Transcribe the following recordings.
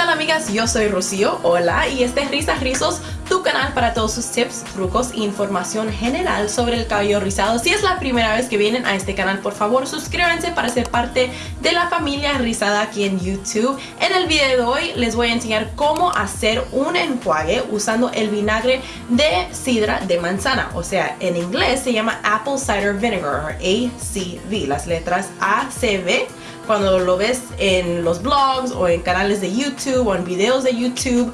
tal amigas? Yo soy Rocío, hola, y este es Risas Rizos, tu canal para todos sus tips, trucos e información general sobre el cabello rizado. Si es la primera vez que vienen a este canal, por favor suscríbanse para ser parte de la familia rizada aquí en YouTube. En el video de hoy les voy a enseñar cómo hacer un enjuague usando el vinagre de sidra de manzana, o sea, en inglés se llama Apple Cider Vinegar, ACV, las letras ACV cuando lo ves en los blogs o en canales de YouTube o en videos de YouTube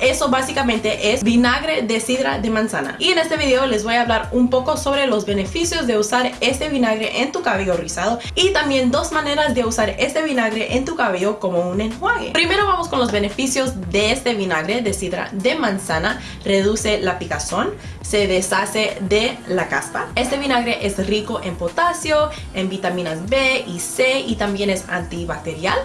eso básicamente es vinagre de sidra de manzana. Y en este video les voy a hablar un poco sobre los beneficios de usar este vinagre en tu cabello rizado y también dos maneras de usar este vinagre en tu cabello como un enjuague. Primero vamos con los beneficios de este vinagre de sidra de manzana. Reduce la picazón, se deshace de la caspa. Este vinagre es rico en potasio, en vitaminas B y C y también es antibacterial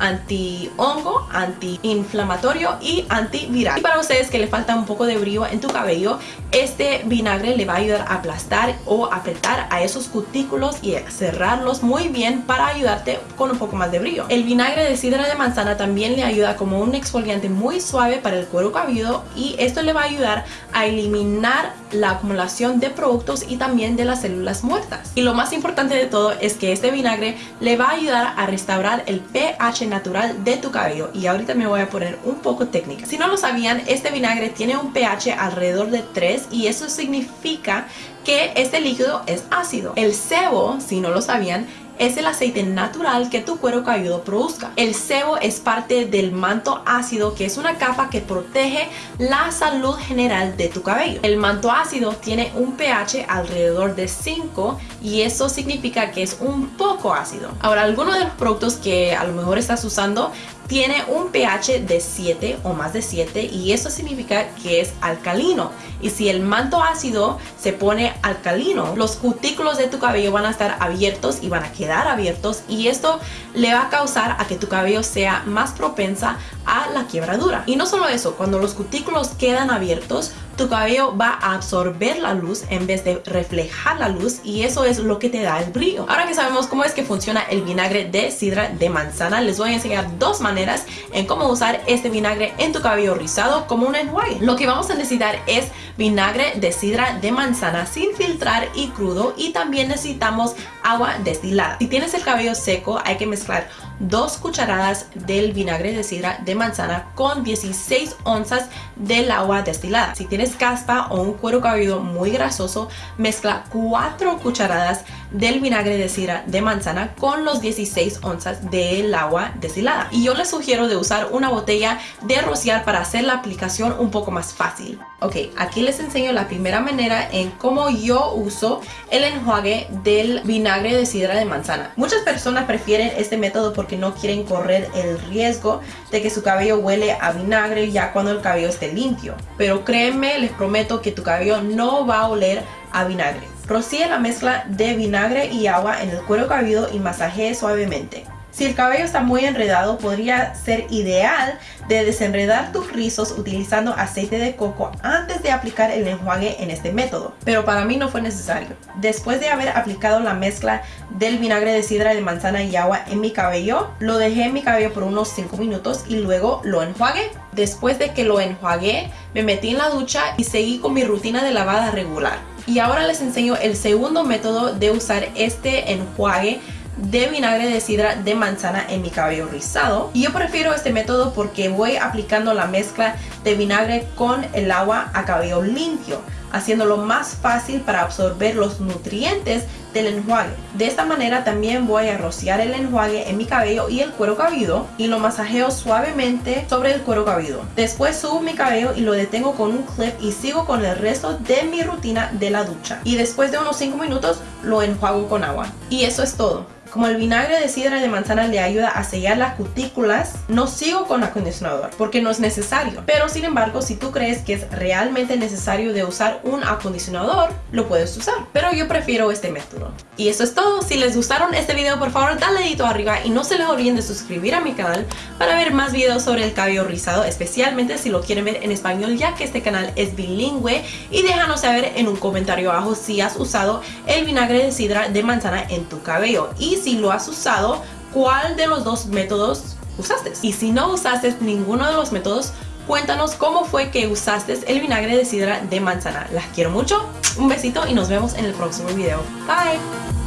anti-hongo, anti-inflamatorio y antiviral. Y para ustedes que le falta un poco de brillo en tu cabello, este vinagre le va a ayudar a aplastar o apretar a esos cutículos y cerrarlos muy bien para ayudarte con un poco más de brillo. El vinagre de sidra de manzana también le ayuda como un exfoliante muy suave para el cuero cabelludo y esto le va a ayudar a eliminar la acumulación de productos y también de las células muertas. Y lo más importante de todo es que este vinagre le va a ayudar a restaurar el pH natural de tu cabello y ahorita me voy a poner un poco técnica. Si no lo sabían, este vinagre tiene un pH alrededor de 3 y eso significa que este líquido es ácido. El sebo, si no lo sabían, es el aceite natural que tu cuero cabelludo produzca. El sebo es parte del manto ácido que es una capa que protege la salud general de tu cabello. El manto ácido tiene un pH alrededor de 5 y eso significa que es un poco ácido. Ahora, algunos de los productos que a lo mejor estás usando tiene un pH de 7 o más de 7 y eso significa que es alcalino. Y si el manto ácido se pone alcalino, los cutículos de tu cabello van a estar abiertos y van a quedar abiertos y esto le va a causar a que tu cabello sea más propensa a la quiebradura. Y no solo eso, cuando los cutículos quedan abiertos, tu cabello va a absorber la luz en vez de reflejar la luz y eso es lo que te da el brillo. Ahora que sabemos cómo es que funciona el vinagre de sidra de manzana, les voy a enseñar dos maneras en cómo usar este vinagre en tu cabello rizado como un enjuague. Lo que vamos a necesitar es vinagre de sidra de manzana sin filtrar y crudo y también necesitamos agua destilada. Si tienes el cabello seco hay que mezclar dos cucharadas del vinagre de sidra de manzana con 16 onzas del agua destilada. Si tienes caspa o un cuero cabelludo muy grasoso, mezcla 4 cucharadas del vinagre de sidra de manzana con los 16 onzas del agua destilada. Y yo les sugiero de usar una botella de rociar para hacer la aplicación un poco más fácil. Ok, aquí les enseño la primera manera en cómo yo uso el enjuague del vinagre de sidra de manzana. Muchas personas prefieren este método porque no quieren correr el riesgo de que su cabello huele a vinagre ya cuando el cabello esté limpio. Pero créeme les prometo que tu cabello no va a oler a vinagre. Rocíe la mezcla de vinagre y agua en el cuero cabelludo y masajee suavemente. Si el cabello está muy enredado, podría ser ideal de desenredar tus rizos utilizando aceite de coco antes de aplicar el enjuague en este método. Pero para mí no fue necesario. Después de haber aplicado la mezcla del vinagre de sidra de manzana y agua en mi cabello, lo dejé en mi cabello por unos 5 minutos y luego lo enjuagué. Después de que lo enjuagué, me metí en la ducha y seguí con mi rutina de lavada regular. Y ahora les enseño el segundo método de usar este enjuague de vinagre de sidra de manzana en mi cabello rizado. Y yo prefiero este método porque voy aplicando la mezcla de vinagre con el agua a cabello limpio haciéndolo más fácil para absorber los nutrientes del enjuague. De esta manera también voy a rociar el enjuague en mi cabello y el cuero cabelludo y lo masajeo suavemente sobre el cuero cabelludo. Después subo mi cabello y lo detengo con un clip y sigo con el resto de mi rutina de la ducha. Y después de unos 5 minutos lo enjuago con agua. Y eso es todo. Como el vinagre de sidra de manzana le ayuda a sellar las cutículas, no sigo con acondicionador porque no es necesario. Pero sin embargo, si tú crees que es realmente necesario de usar un acondicionador, lo puedes usar. Pero yo prefiero este método. Y eso es todo. Si les gustaron este video, por favor, dale dedito arriba y no se les olviden de suscribir a mi canal para ver más videos sobre el cabello rizado, especialmente si lo quieren ver en español, ya que este canal es bilingüe. Y déjanos saber en un comentario abajo si has usado el vinagre de sidra de manzana en tu cabello. Y si lo has usado, cuál de los dos métodos usaste. Y si no usaste ninguno de los métodos, cuéntanos cómo fue que usaste el vinagre de sidra de manzana. Las quiero mucho, un besito y nos vemos en el próximo video. Bye!